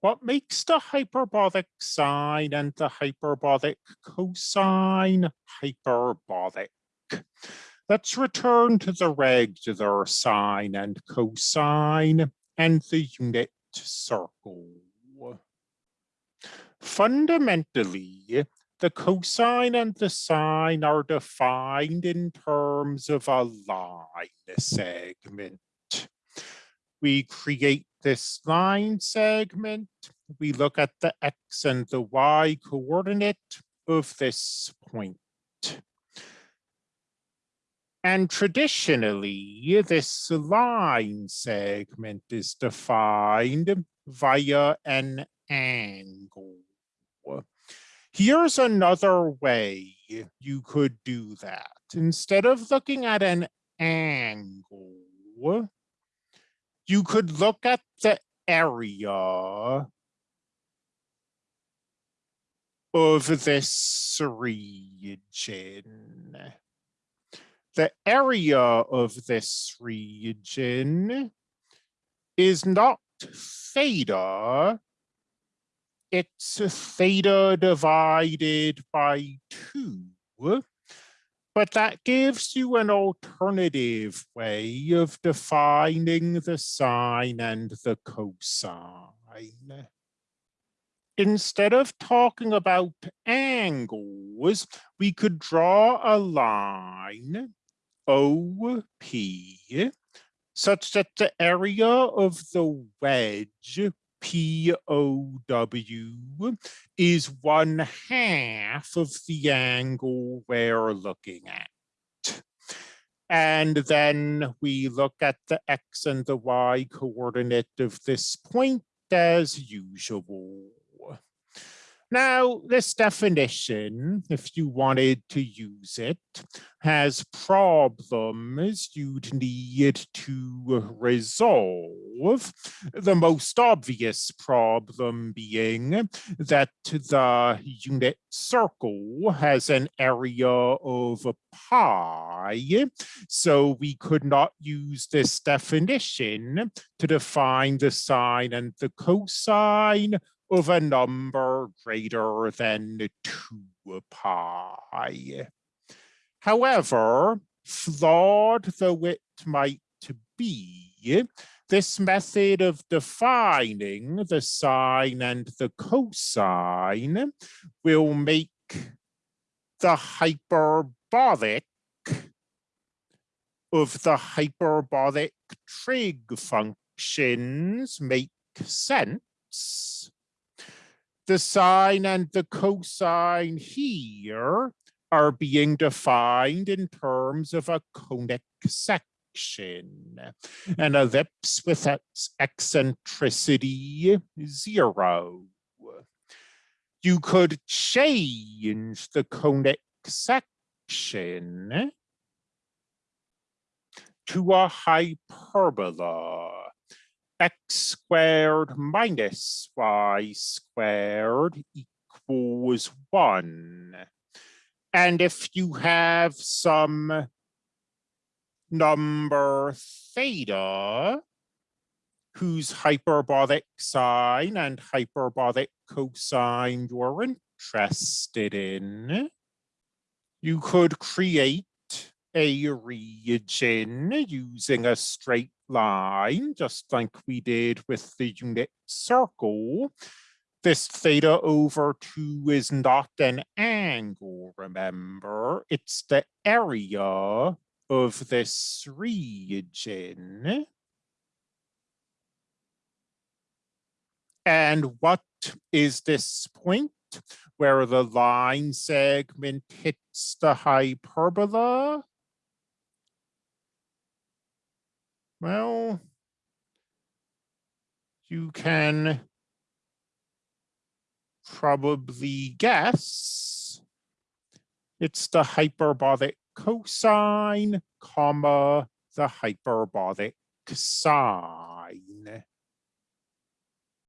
what makes the hyperbolic sine and the hyperbolic cosine hyperbolic? Let's return to the regular sine and cosine and the unit circle. Fundamentally, the cosine and the sine are defined in terms of a line segment. We create this line segment. We look at the x and the y coordinate of this point. And traditionally, this line segment is defined via an angle. Here's another way you could do that. Instead of looking at an angle, you could look at the area of this region. The area of this region is not theta, it's theta divided by two. But that gives you an alternative way of defining the sine and the cosine. Instead of talking about angles, we could draw a line, OP, such that the area of the wedge POW is one half of the angle we're looking at. And then we look at the X and the Y coordinate of this point as usual. Now, this definition, if you wanted to use it, has problems you'd need to resolve. The most obvious problem being that the unit circle has an area of pi, so we could not use this definition to define the sine and the cosine of a number greater than 2 pi. However, flawed though it might be, this method of defining the sine and the cosine will make the hyperbolic of the hyperbolic trig functions make sense the sine and the cosine here are being defined in terms of a conic section. An ellipse with its eccentricity zero. You could change the conic section to a hyperbola x squared minus y squared equals one. And if you have some number theta, whose hyperbolic sine and hyperbolic cosine you're interested in, you could create a region using a straight line, just like we did with the unit circle. This theta over 2 is not an angle, remember? It's the area of this region. And what is this point where the line segment hits the hyperbola? Well, you can probably guess it's the hyperbolic cosine, comma, the hyperbolic sine.